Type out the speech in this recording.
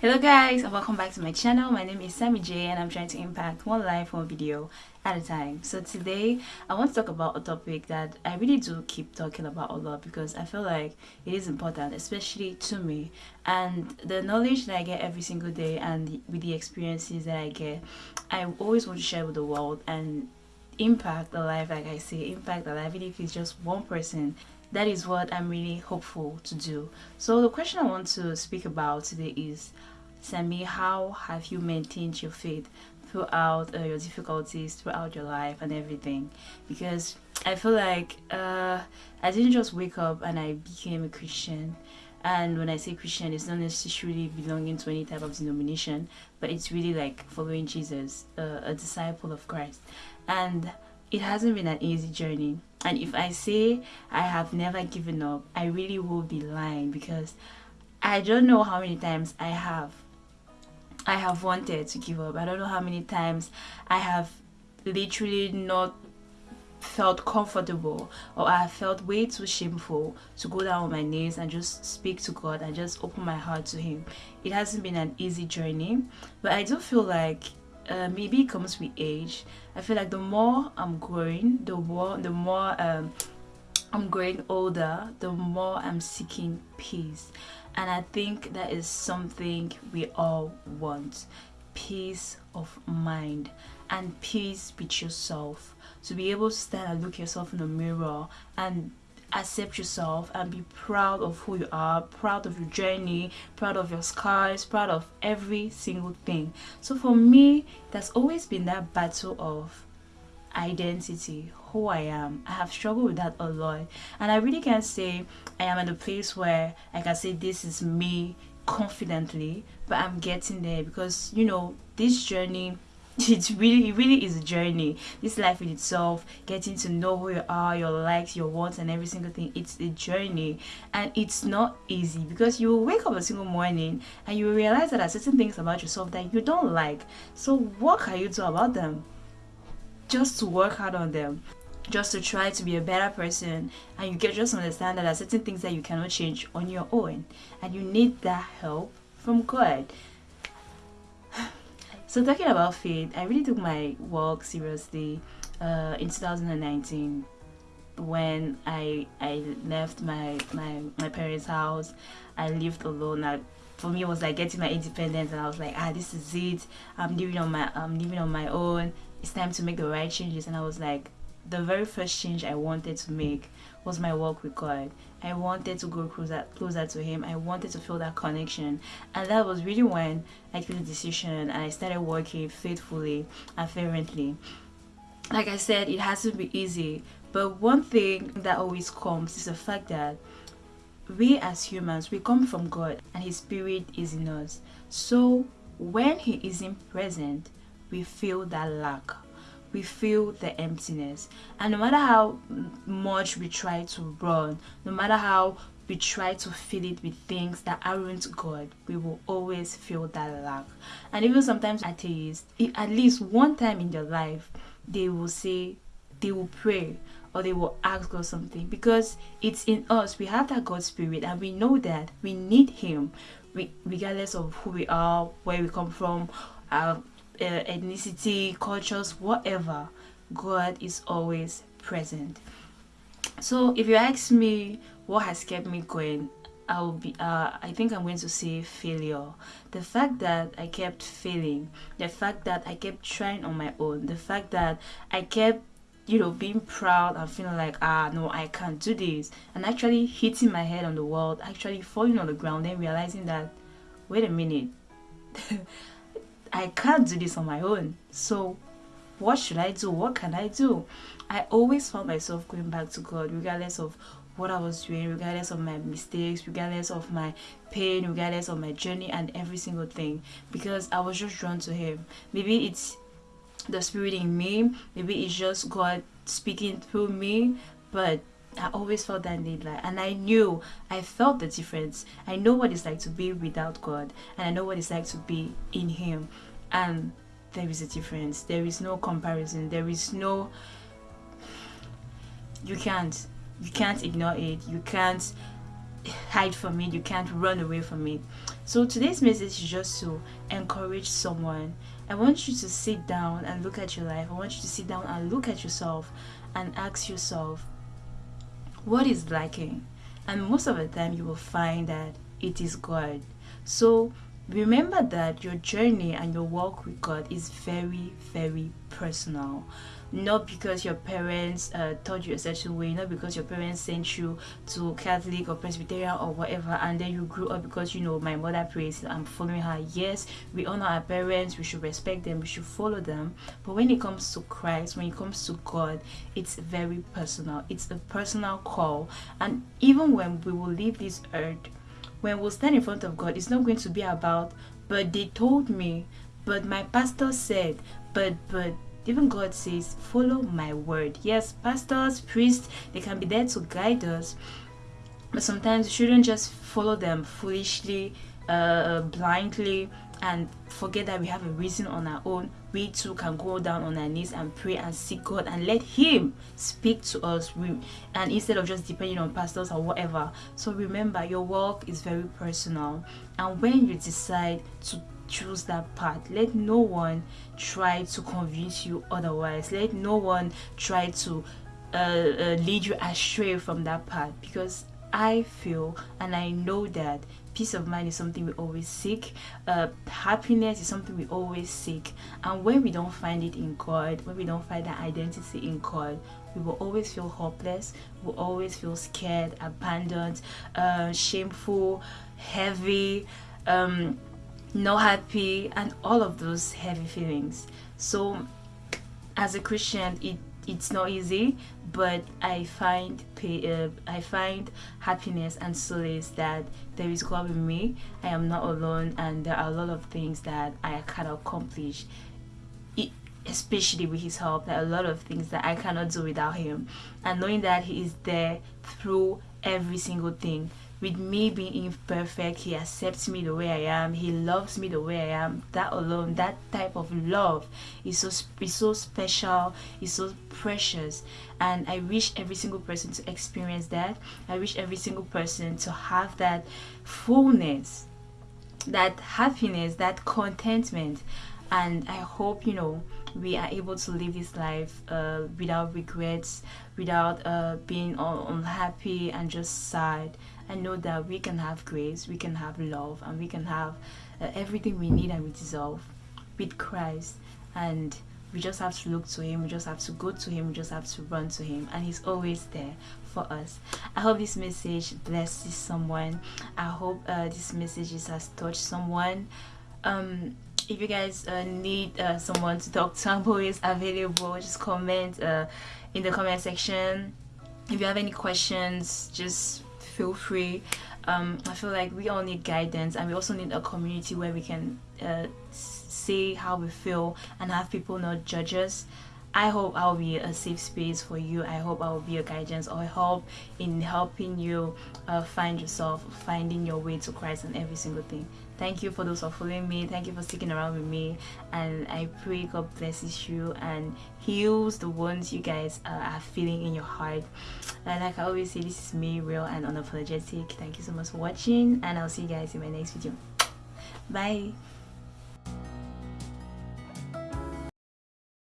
Hello guys and welcome back to my channel. My name is Sammy J and I'm trying to impact one life, one video at a time. So today I want to talk about a topic that I really do keep talking about a lot because I feel like it is important, especially to me. And the knowledge that I get every single day and with the experiences that I get, I always want to share with the world and impact the life like I say, impact the life even if it's just one person that is what I'm really hopeful to do. So the question I want to speak about today is Sammy, how have you maintained your faith throughout uh, your difficulties, throughout your life and everything? Because I feel like uh, I didn't just wake up and I became a Christian. And when I say Christian, it's not necessarily belonging to any type of denomination, but it's really like following Jesus, uh, a disciple of Christ. And it hasn't been an easy journey. And if I say I have never given up, I really will be lying because I don't know how many times I have I have wanted to give up. I don't know how many times I have literally not felt comfortable or I felt way too shameful to go down on my knees and just speak to God and just open my heart to Him. It hasn't been an easy journey, but I do feel like uh, maybe it comes with age. I feel like the more I'm growing, the more the more um, I'm growing older, the more I'm seeking peace. And I think that is something we all want. Peace of mind and peace with yourself. To be able to stand and look yourself in the mirror and accept yourself and be proud of who you are, proud of your journey, proud of your scars, proud of every single thing. So for me, there's always been that battle of identity, who I am. I have struggled with that a lot. And I really can't say I am at a place where I can say this is me confidently, but I'm getting there because, you know, this journey it's really it really is a journey this life in itself getting to know who you are your likes your wants and every single thing it's a journey and it's not easy because you will wake up a single morning and you will realize that there are certain things about yourself that you don't like so what can you do about them just to work hard on them just to try to be a better person and you get just understand that there are certain things that you cannot change on your own and you need that help from God so talking about faith, I really took my walk seriously uh, in 2019 when I I left my my my parents' house. I lived alone. I, for me, it was like getting my independence, and I was like, ah, this is it. I'm living on my I'm living on my own. It's time to make the right changes. And I was like, the very first change I wanted to make was my walk with God. I wanted to go closer, closer to Him. I wanted to feel that connection. And that was really when I took the decision and I started working faithfully and fervently. Like I said, it hasn't been easy. But one thing that always comes is the fact that we as humans, we come from God and His Spirit is in us. So when He isn't present, we feel that lack we feel the emptiness and no matter how much we try to run no matter how we try to fill it with things that aren't God, we will always feel that lack. And even sometimes atheists, at least one time in their life, they will say, they will pray or they will ask God something because it's in us. We have that God spirit and we know that we need Him regardless of who we are, where we come from, our uh, ethnicity, cultures, whatever, God is always present. So if you ask me what has kept me going, I'll be uh, I think I'm going to say failure. The fact that I kept failing, the fact that I kept trying on my own, the fact that I kept you know being proud and feeling like ah no I can't do this and actually hitting my head on the wall actually falling on the ground then realizing that wait a minute I can't do this on my own. So what should I do? What can I do? I always found myself going back to God regardless of what I was doing, regardless of my mistakes, regardless of my pain, regardless of my journey and every single thing because I was just drawn to Him. Maybe it's the Spirit in me, maybe it's just God speaking through me, but I always felt that need like and I knew I felt the difference. I know what it's like to be without God and I know what it's like to be in him and there is a difference. There is no comparison. There is no you can't you can't ignore it. You can't hide from it. You can't run away from it. So today's message is just to encourage someone. I want you to sit down and look at your life. I want you to sit down and look at yourself and ask yourself, what is lacking? And most of the time, you will find that it is God. So remember that your journey and your walk with God is very, very personal not because your parents uh, taught you a certain way, not because your parents sent you to Catholic or Presbyterian or whatever, and then you grew up because you know my mother prays, I'm following her. Yes, we honor our parents, we should respect them, we should follow them. But when it comes to Christ, when it comes to God, it's very personal. It's a personal call, and even when we will leave this earth, when we'll stand in front of God, it's not going to be about, but they told me, but my pastor said, but but even God says, follow my word. Yes, pastors, priests, they can be there to guide us, but sometimes we shouldn't just follow them foolishly, uh, blindly, and forget that we have a reason on our own. We too can go down on our knees and pray and seek God and let Him speak to us. And instead of just depending on pastors or whatever. So remember, your walk is very personal, and when you decide to choose that path. Let no one try to convince you otherwise. Let no one try to uh, uh, lead you astray from that path because I feel and I know that peace of mind is something we always seek, uh, happiness is something we always seek, and when we don't find it in God, when we don't find that identity in God, we will always feel hopeless, we will always feel scared, abandoned, uh, shameful, heavy. Um, not happy and all of those heavy feelings. So as a christian it it's not easy but i find uh, i find happiness and solace that there is god with me. I am not alone and there are a lot of things that i can accomplish it, especially with his help. There are a lot of things that i cannot do without him. And knowing that he is there through every single thing with me being imperfect, he accepts me the way I am. He loves me the way I am. That alone, that type of love is so is so special, is so precious. And I wish every single person to experience that. I wish every single person to have that fullness, that happiness, that contentment. And I hope, you know, we are able to live this life uh, without regrets, without uh, being unhappy and just sad and know that we can have grace, we can have love, and we can have uh, everything we need and we deserve with Christ. And we just have to look to Him, we just have to go to Him, we just have to run to Him, and He's always there for us. I hope this message blesses someone. I hope uh, this message has touched someone. Um, if you guys uh, need uh, someone to talk to, I'm always available. Just comment uh, in the comment section. If you have any questions, just feel free um, I feel like we all need guidance and we also need a community where we can uh, say how we feel and have people not judge us I hope I'll be a safe space for you. I hope I will be a guidance or help in helping you uh, find yourself, finding your way to Christ and every single thing. Thank you for those who following me. Thank you for sticking around with me. And I pray God blesses you and heals the wounds you guys uh, are feeling in your heart. And like I always say, this is me, real and unapologetic. Thank you so much for watching. And I'll see you guys in my next video. Bye.